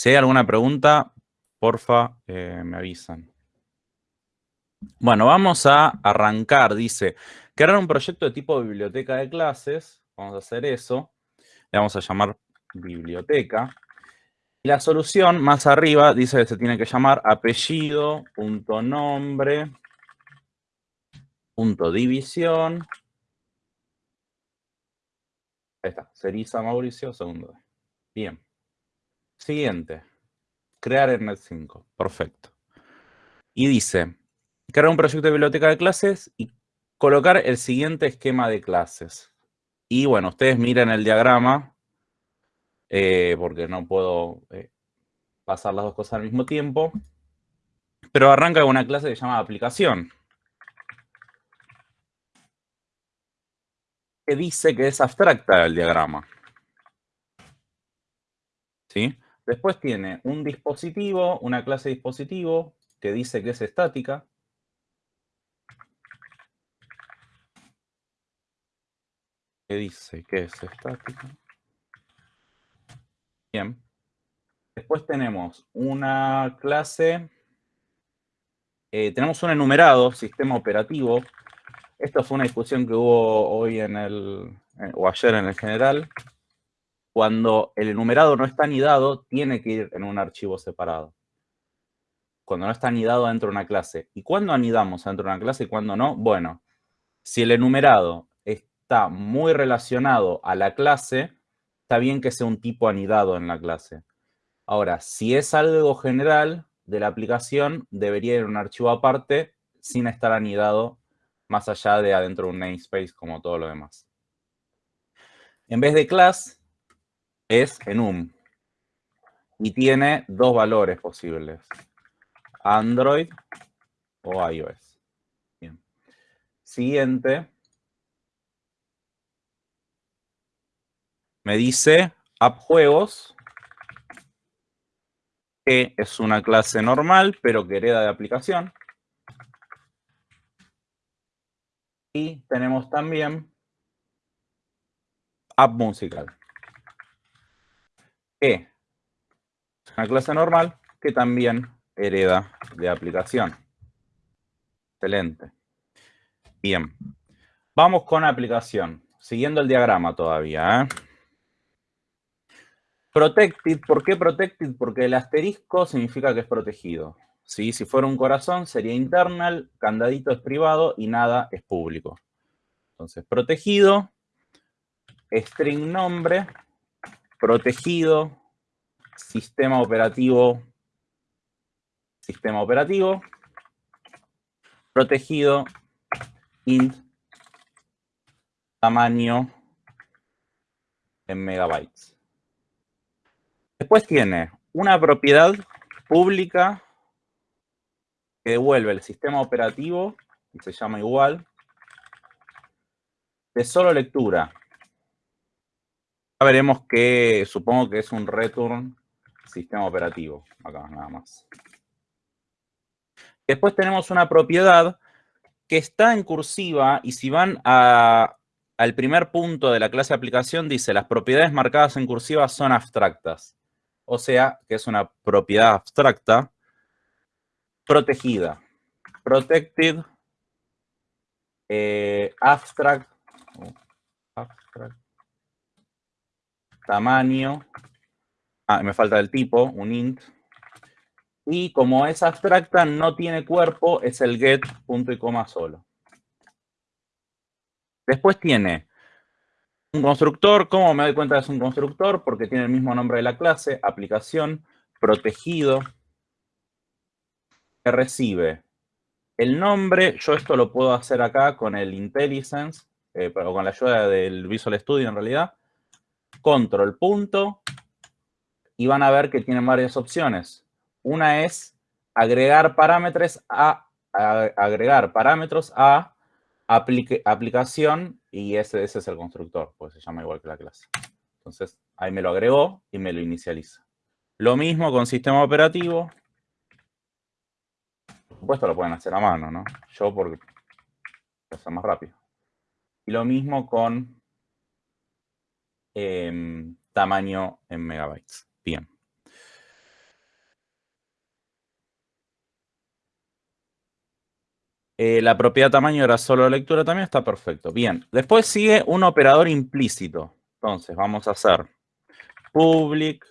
Si hay alguna pregunta, porfa, eh, me avisan. Bueno, vamos a arrancar. Dice, crear un proyecto de tipo biblioteca de clases. Vamos a hacer eso. Le vamos a llamar biblioteca. Y la solución más arriba dice que se tiene que llamar apellido, punto división. Ahí está, Cerisa Mauricio, segundo. Bien. Siguiente. Crear en Net 5. Perfecto. Y dice, crear un proyecto de biblioteca de clases y colocar el siguiente esquema de clases. Y bueno, ustedes miren el diagrama, eh, porque no puedo eh, pasar las dos cosas al mismo tiempo. Pero arranca una clase que se llama aplicación. Que dice que es abstracta el diagrama. ¿Sí? Después tiene un dispositivo, una clase dispositivo, que dice que es estática. ¿Qué dice que es estática? Bien. Después tenemos una clase, eh, tenemos un enumerado, sistema operativo. Esto fue una discusión que hubo hoy en el, eh, o ayer en el general. Cuando el enumerado no está anidado, tiene que ir en un archivo separado. Cuando no está anidado dentro de una clase. ¿Y cuándo anidamos dentro de una clase y cuándo no? Bueno, si el enumerado está muy relacionado a la clase, está bien que sea un tipo anidado en la clase. Ahora, si es algo general de la aplicación, debería ir un archivo aparte sin estar anidado más allá de adentro de un namespace como todo lo demás. En vez de class, es enum. Y tiene dos valores posibles. Android o iOS. Bien. Siguiente. me dice appjuegos, que es una clase normal, pero que hereda de aplicación. Y tenemos también app musical, que es una clase normal que también hereda de aplicación. Excelente. Bien. Vamos con aplicación. Siguiendo el diagrama todavía. ¿eh? Protected, ¿por qué protected? Porque el asterisco significa que es protegido. Si fuera un corazón sería internal, candadito es privado y nada es público. Entonces, protegido, string nombre, protegido, sistema operativo, sistema operativo, protegido, int, tamaño en megabytes. Después tiene una propiedad pública que devuelve el sistema operativo, y se llama igual, de solo lectura. Veremos que supongo que es un return sistema operativo, acá nada más. Después tenemos una propiedad que está en cursiva y si van al primer punto de la clase de aplicación dice las propiedades marcadas en cursiva son abstractas o sea que es una propiedad abstracta protegida. Protected eh, abstract, tamaño, ah, me falta el tipo, un int, y como es abstracta, no tiene cuerpo, es el get punto y coma solo. Después tiene un constructor, ¿cómo me doy cuenta que es un constructor? Porque tiene el mismo nombre de la clase, aplicación, protegido, que recibe el nombre. Yo esto lo puedo hacer acá con el IntelliSense, eh, o con la ayuda del Visual Studio en realidad. Control punto, y van a ver que tienen varias opciones. Una es agregar parámetros a, agregar parámetros a aplicación y ese, ese es el constructor, pues se llama igual que la clase. Entonces, ahí me lo agregó y me lo inicializa. Lo mismo con sistema operativo. Por supuesto lo pueden hacer a mano, ¿no? Yo porque es más rápido. Y lo mismo con eh, tamaño en megabytes. Bien. Eh, la propiedad tamaño era solo lectura también, está perfecto. Bien, después sigue un operador implícito. Entonces, vamos a hacer public,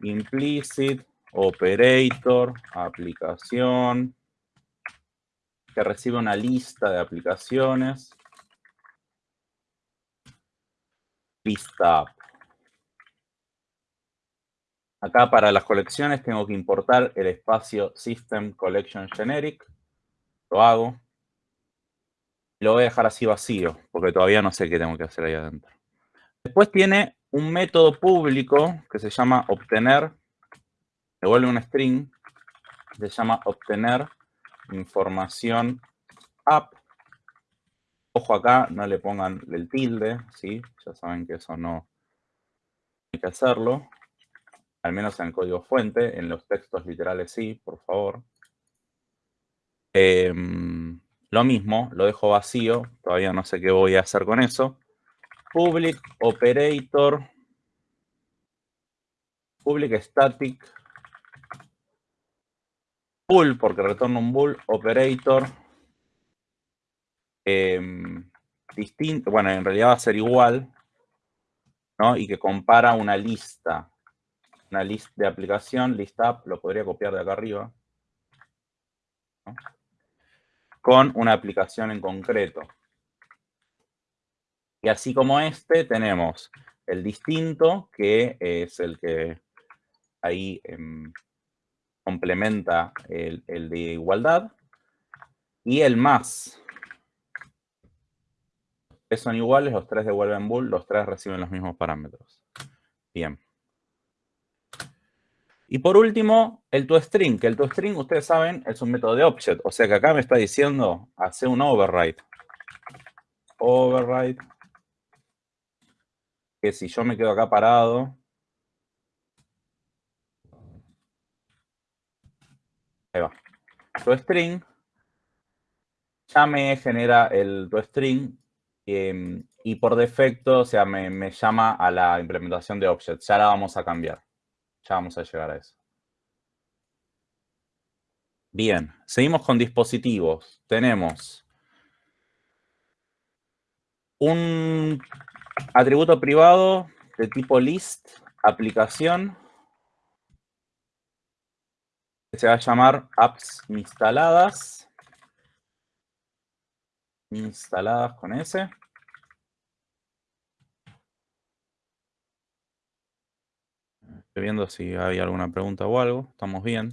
implicit, operator, aplicación, que recibe una lista de aplicaciones. Lista Acá para las colecciones tengo que importar el espacio System Collection Generic. Lo hago. Lo voy a dejar así vacío, porque todavía no sé qué tengo que hacer ahí adentro. Después tiene un método público que se llama obtener, devuelve un string, se llama obtener información app. Ojo acá, no le pongan el tilde, ¿sí? Ya saben que eso no hay que hacerlo. Al menos en el código fuente, en los textos literales sí, por favor. Em, lo mismo, lo dejo vacío, todavía no sé qué voy a hacer con eso. Public operator, public static, bool, porque retorno un bool, operator, em, distinto, bueno, en realidad va a ser igual, ¿no? Y que compara una lista, una lista de aplicación, list up, lo podría copiar de acá arriba, con una aplicación en concreto. Y así como este, tenemos el distinto, que es el que ahí em, complementa el, de igualdad, y el más. Son iguales, los tres devuelven bool, los tres reciben los mismos parámetros. Bien. Y por último, el toString, que el toString, ustedes saben, es un método de object. O sea que acá me está diciendo, hace un override. Override. Que si yo me quedo acá parado. Ahí va. ToString. Ya me genera el toString. Eh, y por defecto, o sea, me, me llama a la implementación de object. Ya la vamos a cambiar. Ya vamos a llegar a eso. Bien, seguimos con dispositivos. Tenemos un atributo privado de tipo list, aplicación, que se va a llamar apps instaladas. Instaladas con S. Estoy viendo si hay alguna pregunta o algo. Estamos bien.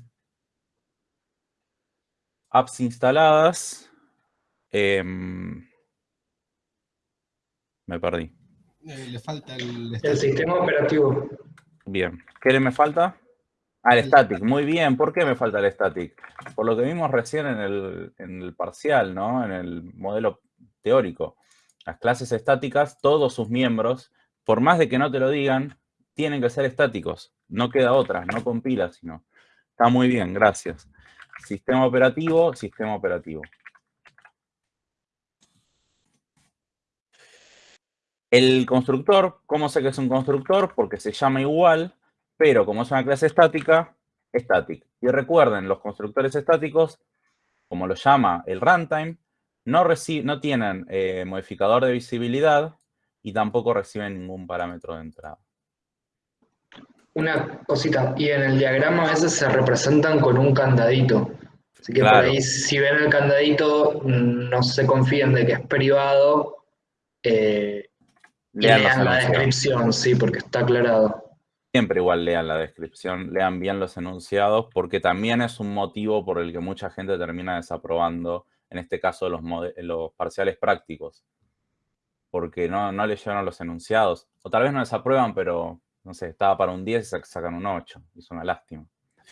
Apps instaladas. Em, me perdí. Eh, le falta el, el sistema operativo. Bien. ¿Qué le me falta? Ah, el static. Muy bien. ¿Por qué me falta el static? Por lo que vimos recién en el, en el parcial, ¿no? En el modelo teórico. Las clases estáticas, todos sus miembros, por más de que no te lo digan, tienen que ser estáticos. No queda otra, no compila, sino. Está muy bien, gracias. Sistema operativo, sistema operativo. El constructor, ¿cómo sé que es un constructor? Porque se llama igual, pero como es una clase estática, static. Y recuerden, los constructores estáticos, como lo llama el runtime, no, no tienen eh, modificador de visibilidad y tampoco reciben ningún parámetro de entrada. Una cosita, y en el diagrama a veces se representan con un candadito. Así que por ahí, si ven el candadito, no se confíen de que es privado. Eh, lean, la descripción, sí, porque está aclarado. Siempre igual lean la descripción, lean bien los enunciados, porque también es un motivo por el que mucha gente termina desaprobando, en este caso, los, parciales prácticos. Porque no, no leyeron los enunciados. O tal vez no desaprueban, pero no sé, estaba para un 10 y sacan un 8. Es una lástima.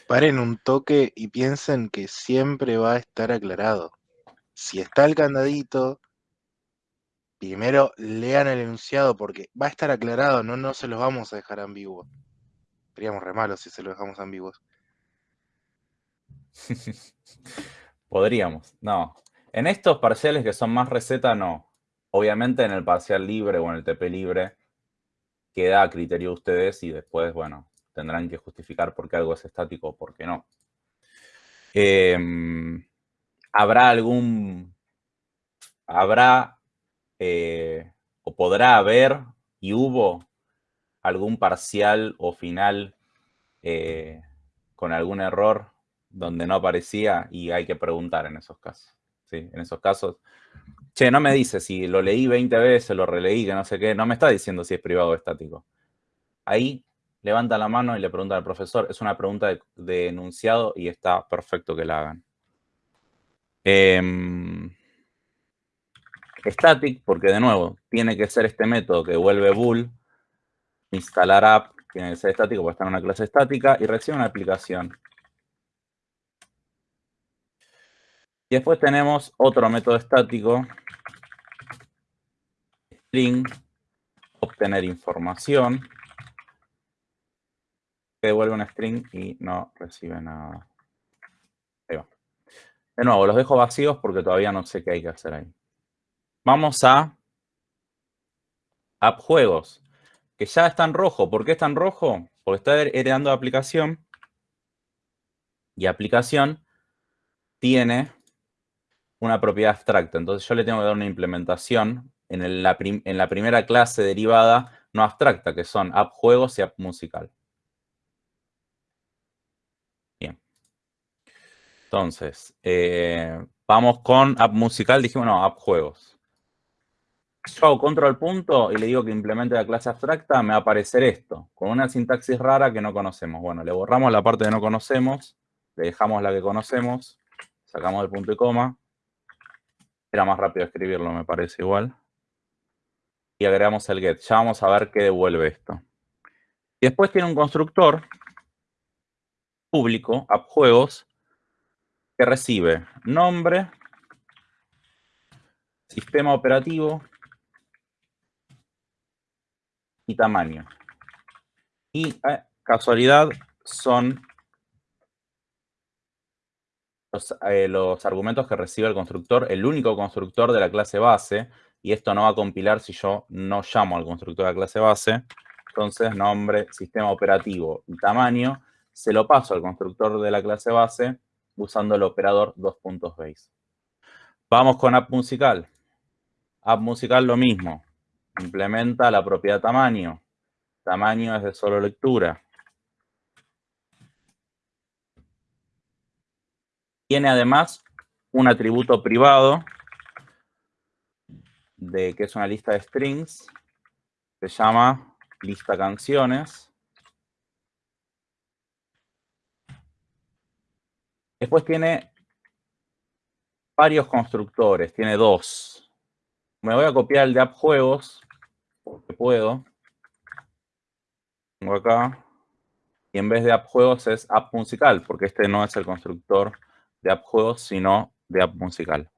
Paren un toque y piensen que siempre va a estar aclarado. Si está el candadito, primero lean el enunciado porque va a estar aclarado, no, no se los vamos a dejar ambiguos. Seríamos re malos si se los dejamos ambiguos. Podríamos, no. En estos parciales que son más receta, no. Obviamente en el parcial libre o en el TP libre queda a criterio de ustedes y después, bueno, tendrán que justificar por qué algo es estático o por qué no. Em, habrá algún, habrá eh, o podrá haber y hubo algún parcial o final eh, con algún error donde no aparecía y hay que preguntar en esos casos. ¿sí? En esos casos, che, no me dice si lo leí 20 veces, lo releí, que no sé qué, no me está diciendo si es privado o estático. Ahí levanta la mano y le pregunta al profesor. Es una pregunta de, enunciado y está perfecto que la hagan. Em, static, porque de nuevo, tiene que ser este método que vuelve bool, instalar app, que ser estático porque está en una clase estática, y recibe una aplicación. Y después tenemos otro método estático, string, obtener información, que devuelve un string y no recibe nada. Ahí va. De nuevo, los dejo vacíos porque todavía no sé qué hay que hacer ahí. Vamos a app juegos, que ya está en rojo. ¿Por qué está en rojo? Porque está heredando aplicación. Y aplicación tiene una propiedad abstracta. Entonces yo le tengo que dar una implementación en, la, primera clase derivada no abstracta, que son app juegos y app musical. Bien. Entonces, eh, vamos con app musical. Dijimos, no, app juegos. Yo hago control punto y le digo que implemente la clase abstracta, me va a aparecer esto, con una sintaxis rara que no conocemos. Bueno, le borramos la parte que no conocemos, le dejamos la que conocemos, sacamos el punto y coma, era más rápido escribirlo, me parece igual. Y agregamos el get. Ya vamos a ver qué devuelve esto. Y después tiene un constructor público, appjuegos, que recibe nombre, sistema operativo y tamaño. Y eh, casualidad son eh, los, argumentos que recibe el constructor, el único constructor de la clase base, y esto no va a compilar si yo no llamo al constructor de la clase base. Entonces, nombre, sistema operativo y tamaño, se lo paso al constructor de la clase base usando el operador dos puntos base. Vamos con app musical. App musical lo mismo. Implementa la propiedad tamaño. Tamaño es de solo lectura. Tiene además un atributo privado de que es una lista de strings. Se llama lista canciones. Después tiene varios constructores, tiene dos. Me voy a copiar el de app juegos, porque puedo. Tengo acá. Y en vez de app juegos es app musical, porque este no es el constructor de app juegos, sino de app musical.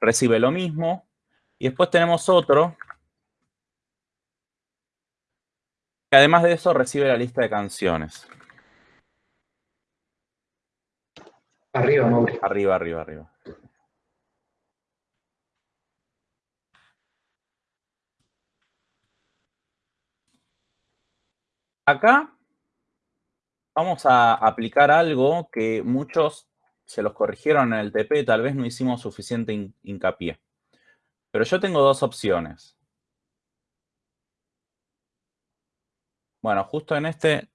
Recibe lo mismo. Y después tenemos otro que además de eso recibe la lista de canciones. Arriba, Mauri. Arriba, arriba, arriba. Acá vamos a aplicar algo que muchos se los corrigieron en el TP, tal vez no hicimos suficiente hincapié. Pero yo tengo dos opciones. Bueno, justo en este...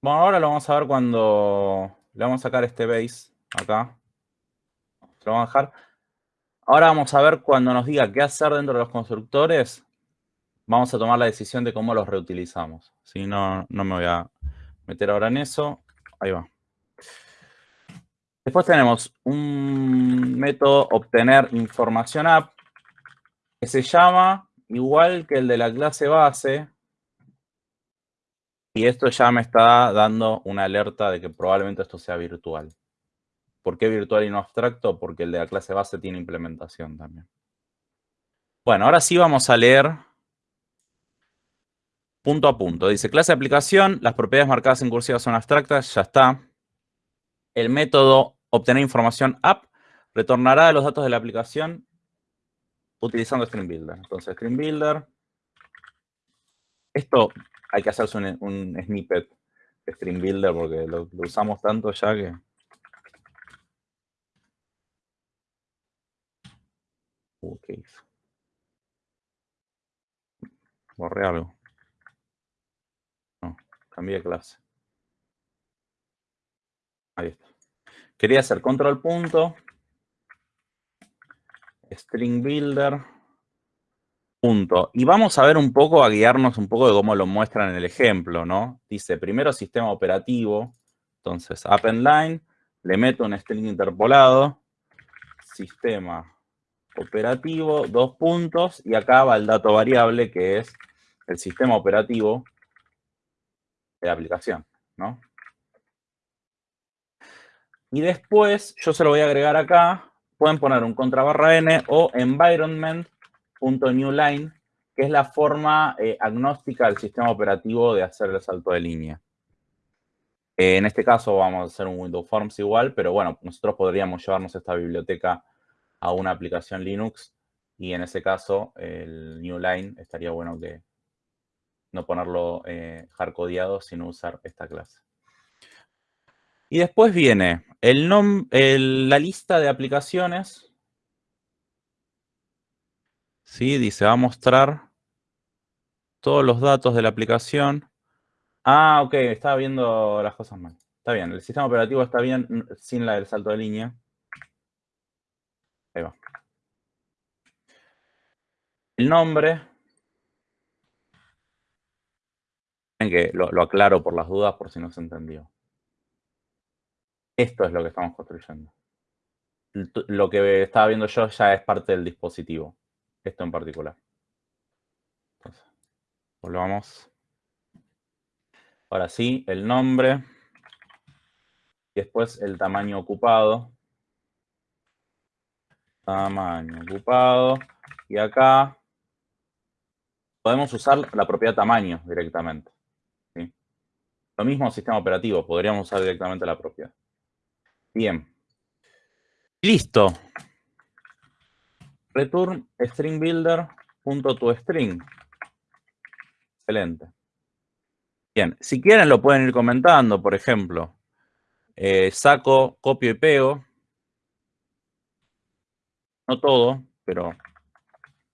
Bueno, ahora lo vamos a ver cuando le vamos a sacar este base acá. Lo vamos a dejar. Ahora vamos a ver cuando nos diga qué hacer dentro de los constructores. Vamos a tomar la decisión de cómo los reutilizamos. Si no, no me voy a meter ahora en eso. Ahí va. Después tenemos un método obtener información app que se llama igual que el de la clase base. Y esto ya me está dando una alerta de que probablemente esto sea virtual. ¿Por qué virtual y no abstracto? Porque el de la clase base tiene implementación también. Bueno, ahora sí vamos a leer punto a punto. Dice, clase de aplicación, las propiedades marcadas en cursiva son abstractas, ya está. El método obtener información app retornará los datos de la aplicación utilizando String Builder. Entonces, String Builder. Esto hay que hacerse un, snippet String Builder porque lo, usamos tanto ya que... Uh, ¿qué hizo? Borré algo. Cambié de clase. Ahí está. Quería hacer control punto, string builder, punto. Y vamos a ver un poco, a guiarnos un poco de cómo lo muestra en el ejemplo, ¿no? Dice, primero sistema operativo, entonces append line, le meto un string interpolado, sistema operativo, dos puntos, y acá va el dato variable que es el sistema operativo de la aplicación, ¿no? Y después, yo se lo voy a agregar acá, pueden poner un contra barra n o environment.newline, que es la forma eh, agnóstica del sistema operativo de hacer el salto de línea. Eh, en este caso vamos a hacer un Windows Forms igual, pero bueno, nosotros podríamos llevarnos esta biblioteca a una aplicación Linux y en ese caso el Newline estaría bueno que no ponerlo eh, hardcodeado, sino usar esta clase. Y después viene el la lista de aplicaciones. ¿Sí? Dice, va a mostrar todos los datos de la aplicación. Ah, ok, estaba viendo las cosas mal. Está bien, el sistema operativo está bien sin la del salto de línea. Ahí va. El nombre. Que lo, lo aclaro por las dudas por si no se entendió. Esto es lo que estamos construyendo. Lo que estaba viendo yo ya es parte del dispositivo. Esto en particular. Entonces, volvamos. Ahora sí, el nombre. Y después el tamaño ocupado. Tamaño ocupado. Y acá podemos usar la propiedad tamaño directamente. Lo mismo sistema operativo, podríamos usar directamente la propiedad. Bien. Listo. Return string builder punto to string. Excelente. Bien, si quieren lo pueden ir comentando, por ejemplo, eh, saco, copio y pego. No todo, pero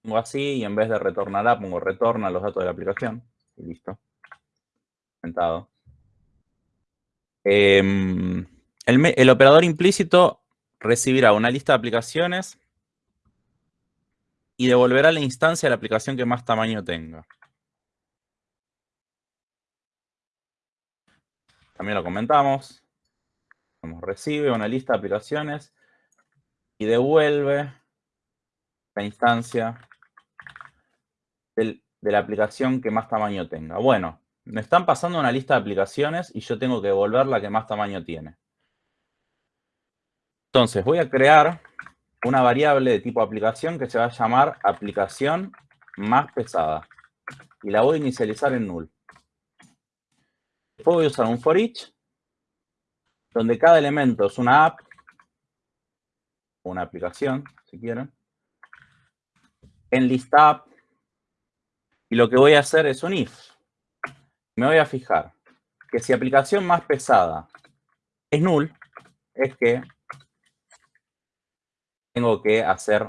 pongo así y en vez de retornará, pongo retorna los datos de la aplicación. Y listo. Comentado. Eh, el, operador implícito recibirá una lista de aplicaciones y devolverá la instancia de la aplicación que más tamaño tenga. También lo comentamos. Recibe una lista de aplicaciones y devuelve la instancia de la aplicación que más tamaño tenga. Bueno, me están pasando una lista de aplicaciones y yo tengo que devolver la que más tamaño tiene. Entonces, voy a crear una variable de tipo aplicación que se va a llamar aplicación más pesada. Y la voy a inicializar en null. Después voy a usar un for each, donde cada elemento es una app, una aplicación, si quieren, en lista app. Y lo que voy a hacer es un if. Me voy a fijar que si aplicación más pesada es null, es que tengo que hacer,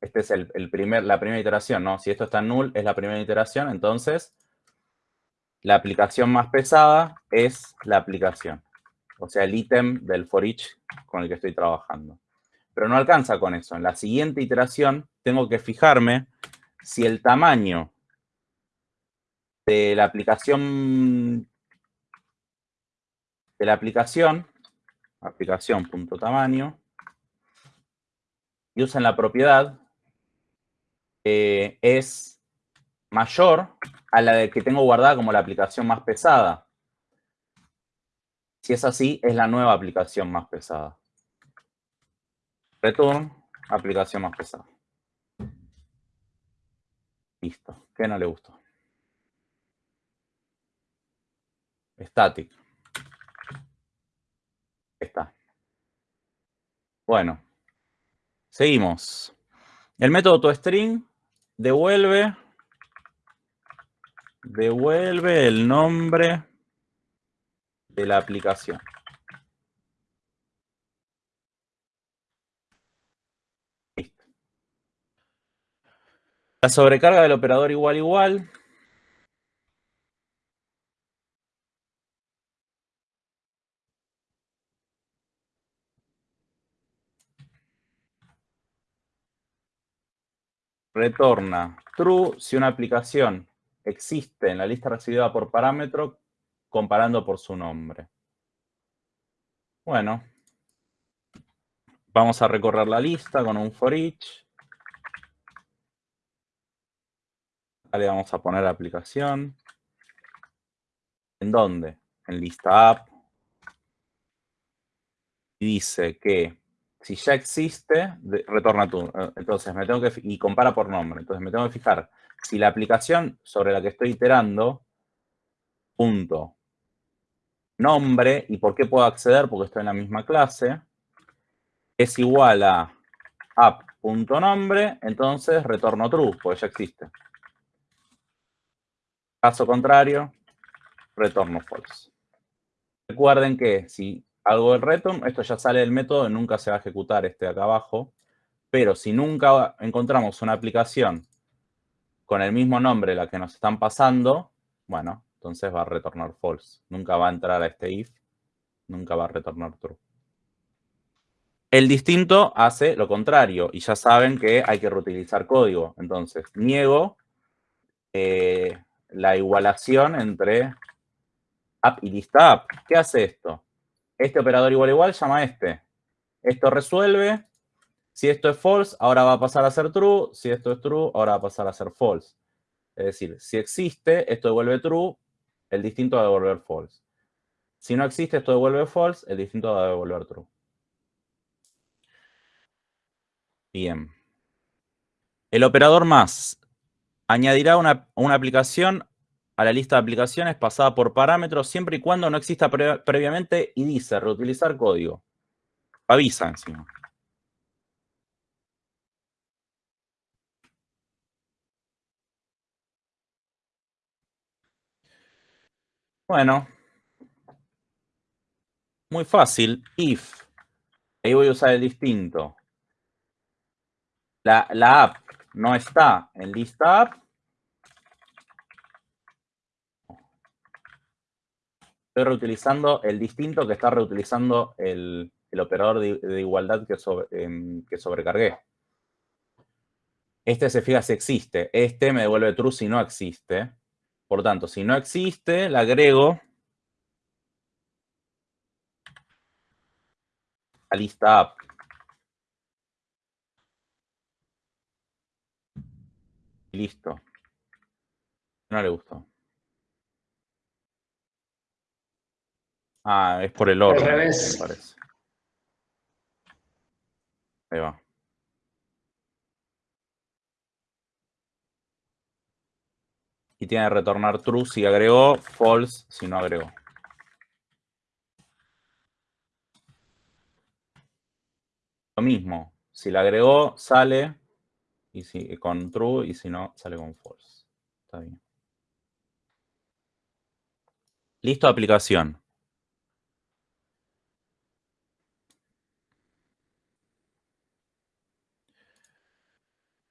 este es el, primer, la primera iteración, ¿no? Si esto está en null, es la primera iteración, entonces la aplicación más pesada es la aplicación. O sea, el ítem del for each con el que estoy trabajando. Pero no alcanza con eso. En la siguiente iteración tengo que fijarme si el tamaño de la aplicación de la aplicación, aplicación.tamaño, y usan la propiedad es mayor a la de que tengo guardada como la aplicación más pesada. Si es así, es la nueva aplicación más pesada. Return, aplicación más pesada. Listo. ¿Qué no le gustó? Static. Está. Bueno, Seguimos. El método toString devuelve, devuelve el nombre de la aplicación. La sobrecarga del operador igual igual. Retorna true si una aplicación existe en la lista recibida por parámetro comparando por su nombre. Bueno, vamos a recorrer la lista con un for each. le vamos a poner aplicación. ¿En dónde? En lista app. Y dice que si ya existe, retorna tú. Entonces me tengo que, y compara por nombre. Entonces me tengo que fijar si la aplicación sobre la que estoy iterando, punto, nombre, y por qué puedo acceder, porque estoy en la misma clase, es igual a app.nombre, entonces retorno true, porque ya existe. Caso contrario, retorno false. Recuerden que si hago el return, esto ya sale del método, nunca se va a ejecutar este de acá abajo, pero si nunca encontramos una aplicación con el mismo nombre la que nos están pasando, bueno, entonces va a retornar false. Nunca va a entrar a este if, nunca va a retornar true. El distinto hace lo contrario y ya saben que hay que reutilizar código. Entonces, niego eh, la igualación entre app y lista app. ¿Qué hace esto? Este operador igual igual llama a este. Esto resuelve si esto es false, ahora va a pasar a ser true. Si esto es true, ahora va a pasar a ser false. Es decir, si existe, esto devuelve true, el distinto va a devolver false. Si no existe, esto devuelve false, el distinto va a devolver true. Bien. El operador más añadirá una, aplicación a la lista de aplicaciones pasada por parámetros siempre y cuando no exista previamente y dice reutilizar código. Avisa encima. Bueno, muy fácil. If. Ahí voy a usar el distinto. La, app no está en lista app. Estoy reutilizando el distinto que está reutilizando el, operador de, igualdad que, em, que sobrecargué. Este se fija si existe. Este me devuelve true si no existe. Por tanto, si no existe, la agrego a lista app. listo. No le gustó. Ah, es por el orden, me parece. Ahí va. y tiene que retornar true si agregó, false si no agregó. Lo mismo, si la agregó, sale y si, con true y si no, sale con false. Está bien. Listo, aplicación.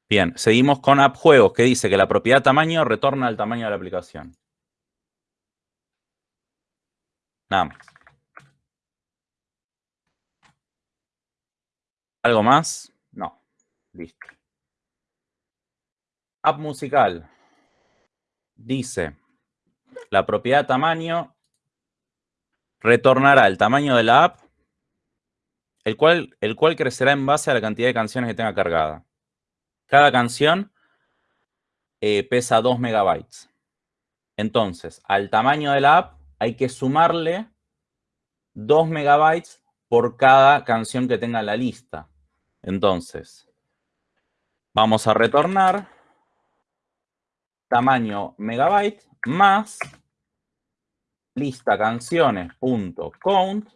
Bien, seguimos con app juegos, que dice que la propiedad tamaño retorna al tamaño de la aplicación. Nada más. ¿Algo más? No. Listo. App musical. Dice, la propiedad tamaño retornará el tamaño de la app, el cual, el cual crecerá en base a la cantidad de canciones que tenga cargada. Cada canción eh, pesa 2 megabytes. Entonces, al tamaño de la app hay que sumarle 2 megabytes por cada canción que tenga la lista. Entonces, vamos a retornar tamaño megabyte más lista canciones.count.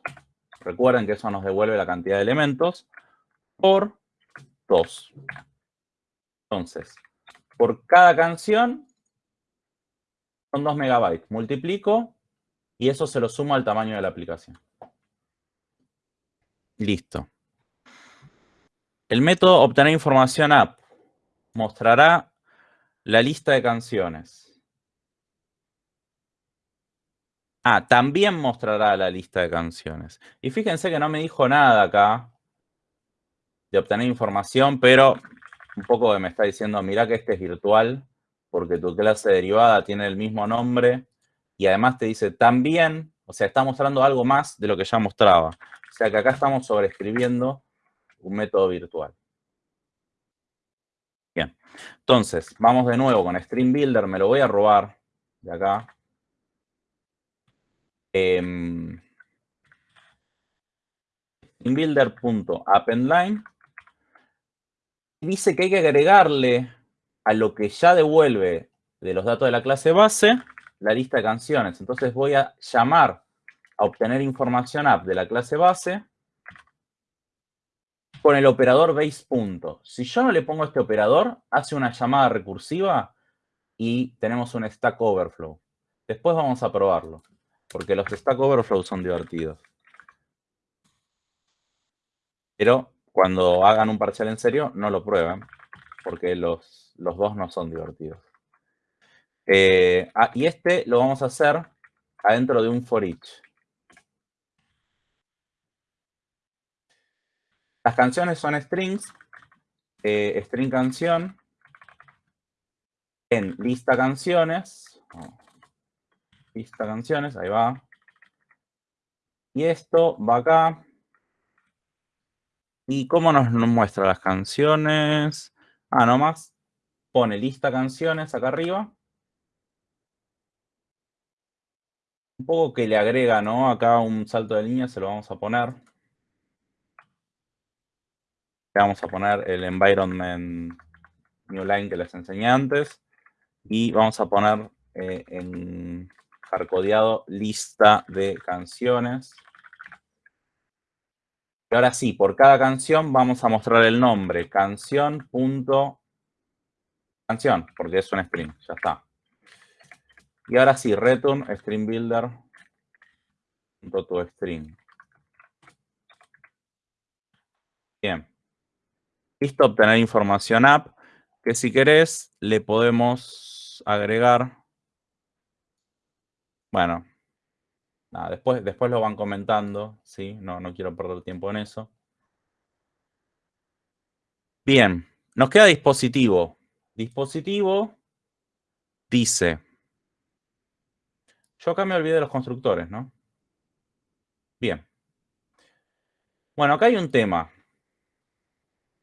Recuerden que eso nos devuelve la cantidad de elementos por 2. Entonces, por cada canción son 2 megabytes. Multiplico y eso se lo sumo al tamaño de la aplicación. Listo. El método obtener información app mostrará la lista de canciones. Ah, también mostrará la lista de canciones. Y fíjense que no me dijo nada acá de obtener información, pero un poco me está diciendo, mira que este es virtual, porque tu clase derivada tiene el mismo nombre, y además te dice también, o sea, está mostrando algo más de lo que ya mostraba. O sea que acá estamos sobreescribiendo un método virtual. Bien, entonces, vamos de nuevo con Stream Builder, me lo voy a robar de acá. Eh, streambuilder.appendline dice que hay que agregarle a lo que ya devuelve de los datos de la clase base la lista de canciones. Entonces voy a llamar a obtener información app de la clase base con el operador base Si yo no le pongo este operador, hace una llamada recursiva y tenemos un Stack Overflow. Después vamos a probarlo, porque los Stack Overflow son divertidos. Pero cuando hagan un parcial en serio, no lo prueben, porque los, los dos no son divertidos. Eh, ah, y este lo vamos a hacer adentro de un for each. Las canciones son strings, eh, string canción, en lista canciones, lista canciones, ahí va. Y esto va acá. ¿Y cómo nos, muestra las canciones? Ah, nomás pone lista canciones acá arriba. Un poco que le agrega, ¿no? Acá un salto de línea se lo vamos a poner. Le vamos a poner el environment new line que les enseñé antes. Y vamos a poner eh, en hardcodeado lista de canciones. Y ahora sí, por cada canción vamos a mostrar el nombre. Canción. Canción, porque es un string. Ya está. Y ahora sí, return string builder string. Bien. Listo, obtener información app, que si querés le podemos agregar. Bueno, después, después lo van comentando, ¿sí? No, no quiero perder tiempo en eso. Bien, nos queda dispositivo. Dispositivo dice yo acá me olvidé de los constructores, ¿no? Bien. Bueno, acá hay un tema.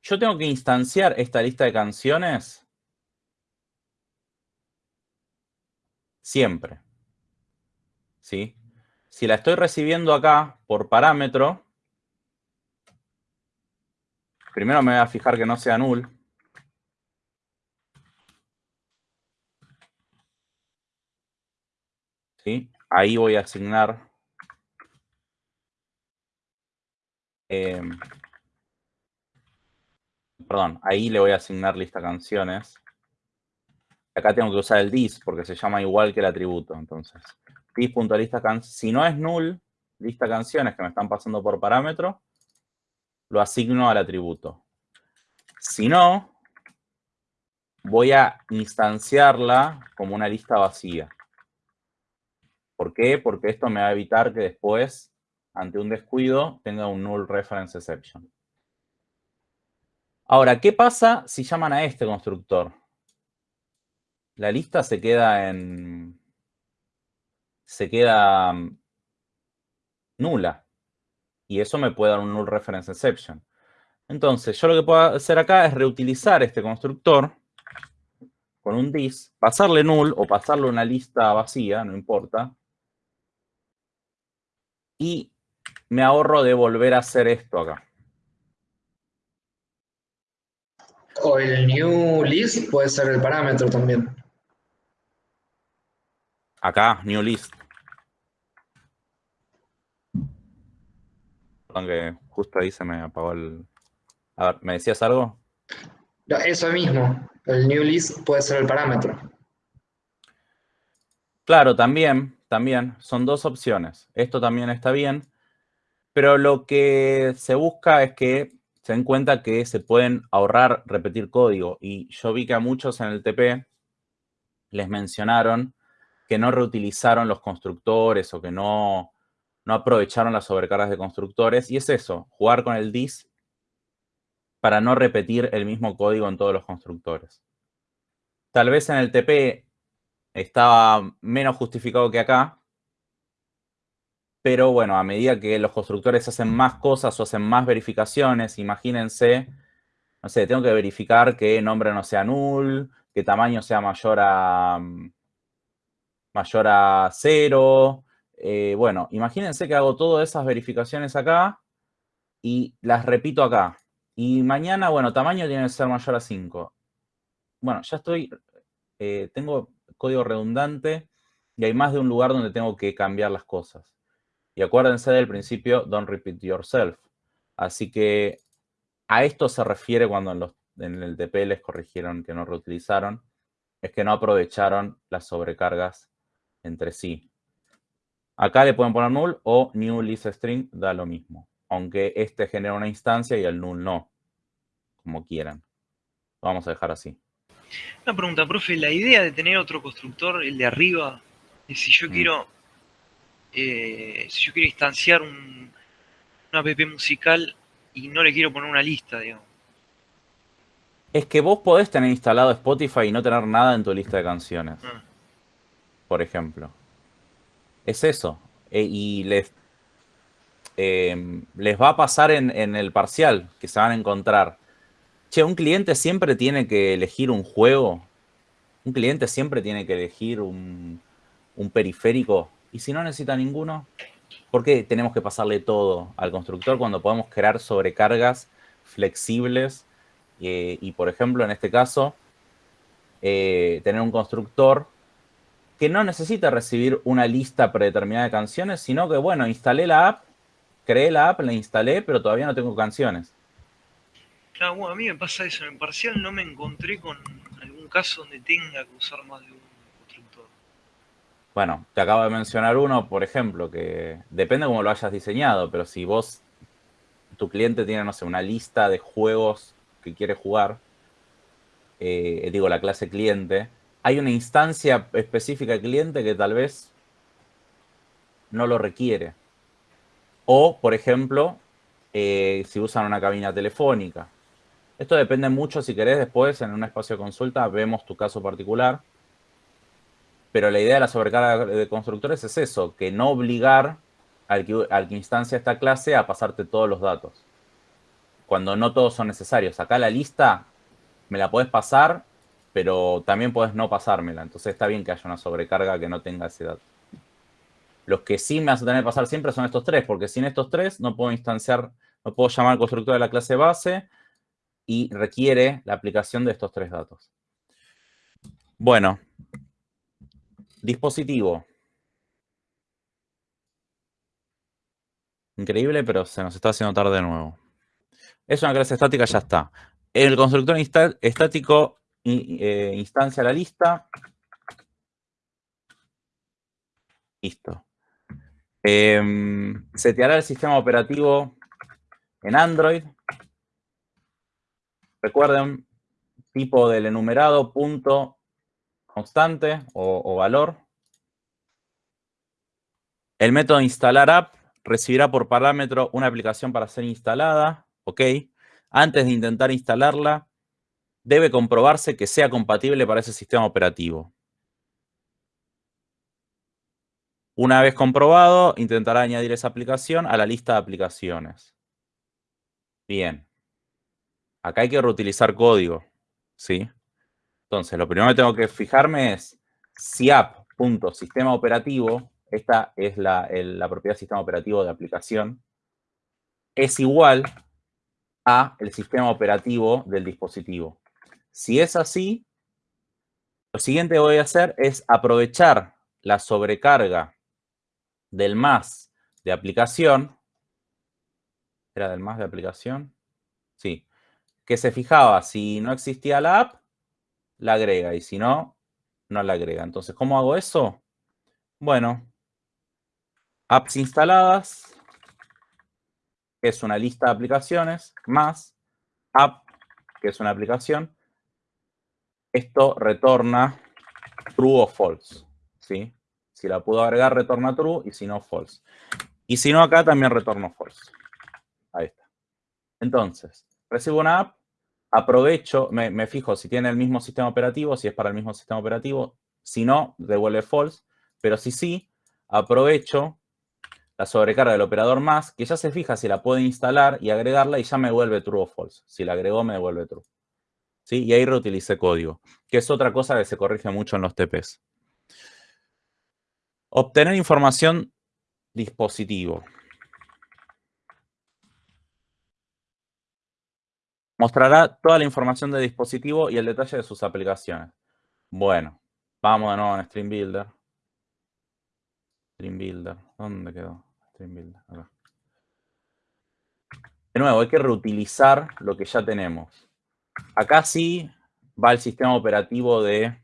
Yo tengo que instanciar esta lista de canciones siempre. ¿Sí? Si la estoy recibiendo acá por parámetro, primero me voy a fijar que no sea null. Ahí voy a asignar em, perdón, ahí le voy a asignar lista canciones. Acá tengo que usar el dis porque se llama igual que el atributo. Entonces, Si no es null, lista canciones que me están pasando por parámetro, lo asigno al atributo. Si no, voy a instanciarla como una lista vacía. ¿Por qué? Porque esto me va a evitar que después, ante un descuido, tenga un null reference exception. Ahora, ¿qué pasa si llaman a este constructor? La lista se queda en... se queda mm, nula. Y eso me puede dar un null reference exception. Entonces, yo lo que puedo hacer acá es reutilizar este constructor con un dis, pasarle null o pasarle una lista vacía, no importa, y me ahorro de volver a hacer esto acá. O el new list puede ser el parámetro también. Acá, new list. Aunque justo ahí se me apagó el... A ver, ¿me decías algo? Eso mismo, el new list puede ser el parámetro. Claro, también, también son dos opciones. Esto también está bien, pero lo que se busca es que se den cuenta que se pueden ahorrar repetir código. Y yo vi que a muchos en el TP les mencionaron que no reutilizaron los constructores o que no, no aprovecharon las sobrecargas de constructores. Y es eso, jugar con el dis para no repetir el mismo código en todos los constructores. Tal vez en el TP estaba menos justificado que acá, pero bueno, a medida que los constructores hacen más cosas o hacen más verificaciones, imagínense, no sé, tengo que verificar que nombre no sea null, que tamaño sea mayor a, mayor a cero. Eh, bueno, imagínense que hago todas esas verificaciones acá y las repito acá. Y mañana, bueno, tamaño tiene que ser mayor a 5. Bueno, ya estoy, eh, tengo código redundante y hay más de un lugar donde tengo que cambiar las cosas. Y acuérdense del principio, don't repeat yourself. Así que a esto se refiere cuando en, el TP les corrigieron que no reutilizaron, es que no aprovecharon las sobrecargas entre sí. Acá le pueden poner null o new list string, da lo mismo. Aunque este genera una instancia y el null no, como quieran. Lo vamos a dejar así. Una pregunta, profe, la idea de tener otro constructor, el de arriba, es si yo mm. quiero, eh, si yo quiero instanciar un, una app musical y no le quiero poner una lista, digamos. Es que vos podés tener instalado Spotify y no tener nada en tu lista de canciones. Ah. Por ejemplo. Es eso. Eh, y les, em, les va a pasar en, en el parcial, que se van a encontrar Che, un cliente siempre tiene que elegir un juego. Un cliente siempre tiene que elegir un, periférico. Y si no necesita ninguno, ¿por qué tenemos que pasarle todo al constructor cuando podemos crear sobrecargas flexibles? Eh, y, por ejemplo, en este caso, eh, tener un constructor que no necesita recibir una lista predeterminada de canciones, sino que, bueno, instalé la app, creé la app, la instalé, pero todavía no tengo canciones. Claro, bueno, a mí me pasa eso. En parcial no me encontré con algún caso donde tenga que usar más de un constructor. Bueno, te acabo de mencionar uno, por ejemplo, que depende cómo lo hayas diseñado, pero si vos, tu cliente tiene, no sé, una lista de juegos que quiere jugar, eh, digo, la clase cliente, hay una instancia específica cliente que tal vez no lo requiere. O, por ejemplo, eh, si usan una cabina telefónica. Esto depende mucho, si querés, después en un espacio de consulta vemos tu caso particular. Pero la idea de la sobrecarga de constructores es eso, que no obligar al que, al que instancia esta clase a pasarte todos los datos. Cuando no todos son necesarios. Acá la lista me la puedes pasar, pero también puedes no pasármela. Entonces está bien que haya una sobrecarga que no tenga ese dato. Los que sí me a tener que pasar siempre son estos tres, porque sin estos tres no puedo instanciar, no puedo llamar al constructor de la clase base, y requiere la aplicación de estos tres datos. Bueno, dispositivo. Increíble, pero se nos está haciendo tarde de nuevo. Es una clase estática, ya está. El constructor estático eh, instancia la lista. Listo. Eh, seteará el sistema operativo en Android. Recuerden, tipo del enumerado, punto constante o, valor. El método instalar app recibirá por parámetro una aplicación para ser instalada. ¿Ok? Antes de intentar instalarla, debe comprobarse que sea compatible para ese sistema operativo. Una vez comprobado, intentará añadir esa aplicación a la lista de aplicaciones. Bien. Acá hay que reutilizar código, ¿sí? Entonces, lo primero que tengo que fijarme es si app.sistema operativo, esta es la, la propiedad sistema operativo de aplicación, es igual a el sistema operativo del dispositivo. Si es así, lo siguiente que voy a hacer es aprovechar la sobrecarga del más de aplicación. ¿Era del más de aplicación? Sí que se fijaba si no existía la app, la agrega y si no, no la agrega. Entonces, ¿cómo hago eso? Bueno, apps instaladas, que es una lista de aplicaciones, más app, que es una aplicación. Esto retorna true o false, ¿sí? Si la puedo agregar, retorna true, y si no, false. Y si no, acá también retorno false. Ahí está. Entonces, recibo una app, aprovecho, me, fijo si tiene el mismo sistema operativo, si es para el mismo sistema operativo. Si no, devuelve false. Pero si sí, aprovecho la sobrecarga del operador más, que ya se fija si la puede instalar y agregarla y ya me vuelve true o false. Si la agregó, me devuelve true. ¿Sí? Y ahí reutilicé código, que es otra cosa que se corrige mucho en los TPs. Obtener información dispositivo. Mostrará toda la información del dispositivo y el detalle de sus aplicaciones. Bueno, vamos de nuevo en Stream Builder. Stream Builder, ¿dónde quedó? Stream Builder. De nuevo, hay que reutilizar lo que ya tenemos. Acá sí va el sistema operativo de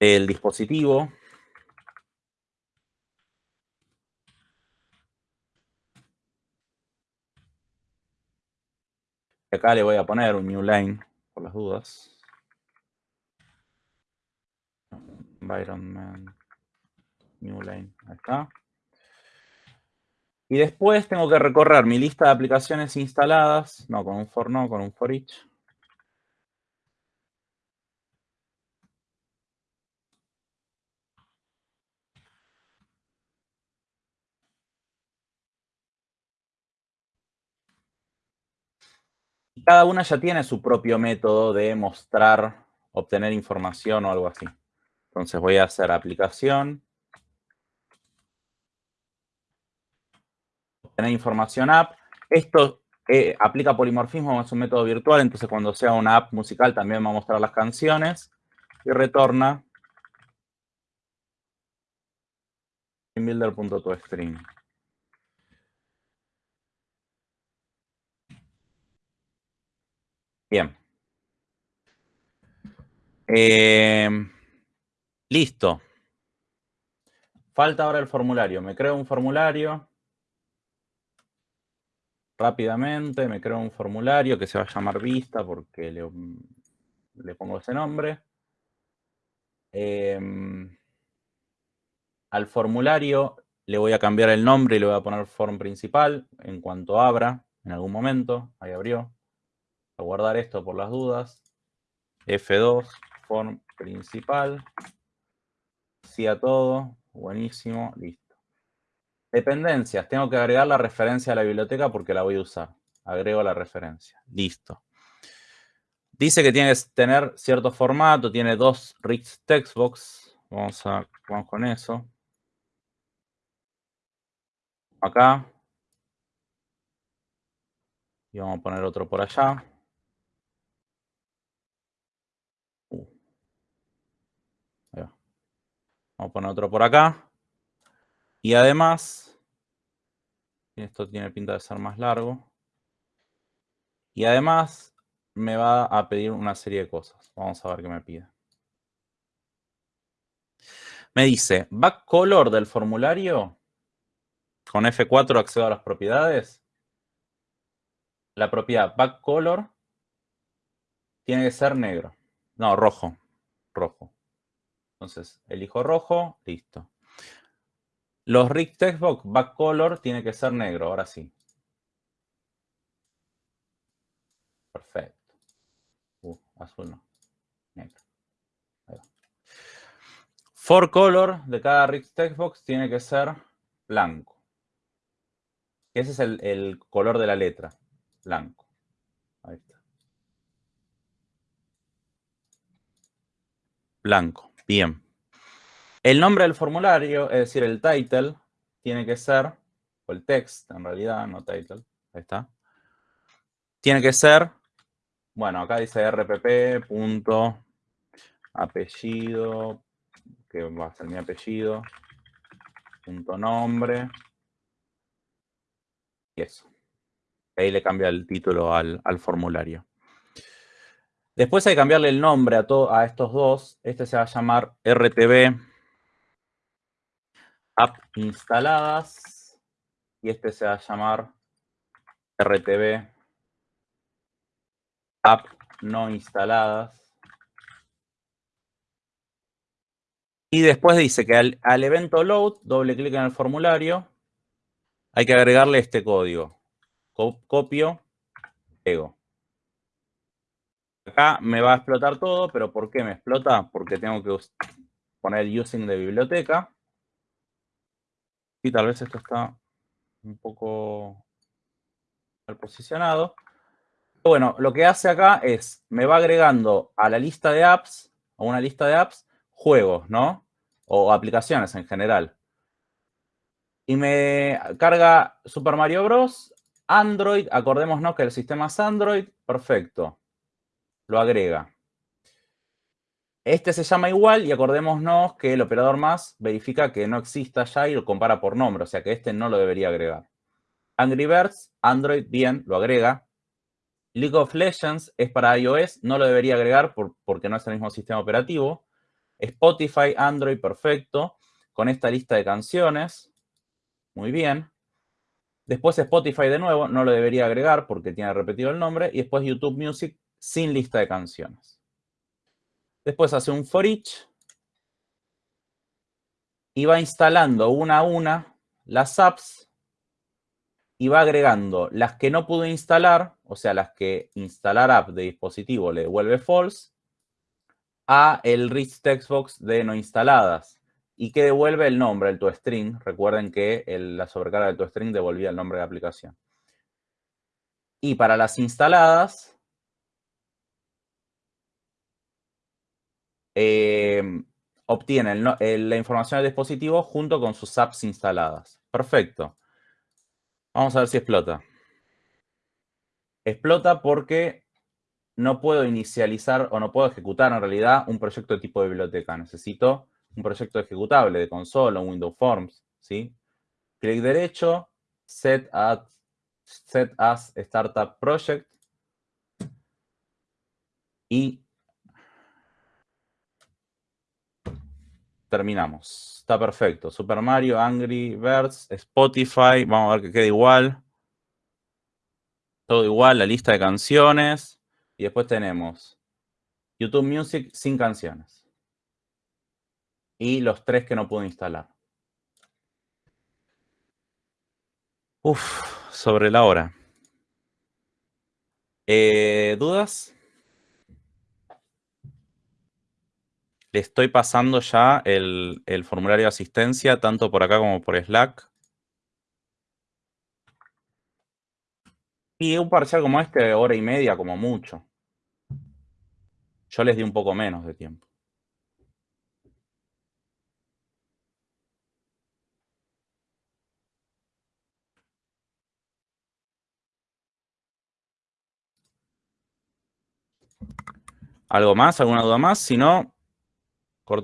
el dispositivo. Acá le voy a poner un new line por las dudas. Environment, new line, está. Y después tengo que recorrer mi lista de aplicaciones instaladas, no con un for no, con un for each. cada una ya tiene su propio método de mostrar, obtener información o algo así. Entonces voy a hacer aplicación. Obtener información app. Esto eh, aplica polimorfismo, es un método virtual, entonces cuando sea una app musical también va a mostrar las canciones. Y retorna builder.toString. Bien. Em, listo. Falta ahora el formulario. Me creo un formulario. Rápidamente me creo un formulario que se va a llamar vista porque le, pongo ese nombre. Em, al formulario le voy a cambiar el nombre y le voy a poner form principal en cuanto abra en algún momento. Ahí abrió a guardar esto por las dudas. F2, form principal. Sí a todo. Buenísimo. Listo. Dependencias. Tengo que agregar la referencia a la biblioteca porque la voy a usar. Agrego la referencia. Listo. Dice que tiene que tener cierto formato. Tiene dos rich textbox. Vamos, a, vamos con eso. Acá. Y vamos a poner otro por allá. Vamos a poner otro por acá. Y además, esto tiene pinta de ser más largo. Y además me va a pedir una serie de cosas. Vamos a ver qué me pide. Me dice, back color del formulario. Con F4 accedo a las propiedades. La propiedad back color tiene que ser negro. No, rojo. Rojo. Entonces, elijo rojo, listo. Los Rick Textbox back color tiene que ser negro, ahora sí. Perfecto. Uh, azul no. Negro. For color de cada Rick Textbox tiene que ser blanco. Ese es el, el color de la letra. Blanco. Ahí está. Blanco. Bien. El nombre del formulario, es decir, el title, tiene que ser, o el text en realidad, no title, ahí está. Tiene que ser, bueno, acá dice rpp. apellido, que va a ser mi apellido, punto nombre, y eso. Ahí le cambia el título al formulario. Después hay que cambiarle el nombre a, a estos dos. Este se va a llamar RTB app instaladas y este se va a llamar RTV app no instaladas. Y después dice que al, al evento load, doble clic en el formulario, hay que agregarle este código. Copio, pego. Acá me va a explotar todo, pero ¿por qué me explota? Porque tengo que poner using de biblioteca. Y tal vez esto está un poco mal posicionado. Bueno, lo que hace acá es, me va agregando a la lista de apps, a una lista de apps, juegos, ¿no? O aplicaciones en general. Y me carga Super Mario Bros. Android, acordémonos que el sistema es Android, perfecto. Lo agrega. Este se llama igual y acordémonos que el operador más verifica que no exista ya y lo compara por nombre, o sea que este no lo debería agregar. Angry Birds, Android, bien, lo agrega. League of Legends es para iOS, no lo debería agregar porque no es el mismo sistema operativo. Spotify, Android, perfecto. Con esta lista de canciones, muy bien. Después Spotify de nuevo, no lo debería agregar porque tiene repetido el nombre. Y después YouTube Music sin lista de canciones. Después hace un for each. Y va instalando una a una las apps. Y va agregando las que no pudo instalar, o sea, las que instalar app de dispositivo le devuelve false, a el rich textbox de no instaladas y que devuelve el nombre, el toString. Recuerden que la sobrecarga del toString devolvía el nombre de la aplicación. Y para las instaladas, eh, obtienen la información del dispositivo junto con sus apps instaladas. Perfecto. Vamos a ver si explota. Explota porque no puedo inicializar o no puedo ejecutar en realidad un proyecto de tipo de biblioteca. Necesito un proyecto ejecutable de consola, Windows Forms, ¿sí? Clic derecho, set, set as Startup Project y terminamos. Está perfecto. Super Mario, Angry Birds, Spotify, vamos a ver que quede igual. Todo igual, la lista de canciones. Y después tenemos YouTube Music sin canciones y los tres que no puedo instalar. Uf, sobre la hora. Eh, ¿Dudas? Le estoy pasando ya el, formulario de asistencia, tanto por acá como por Slack. Y un parcial como este, hora y media como mucho. Yo les di un poco menos de tiempo. ¿Algo más? ¿Alguna duda más? Si no,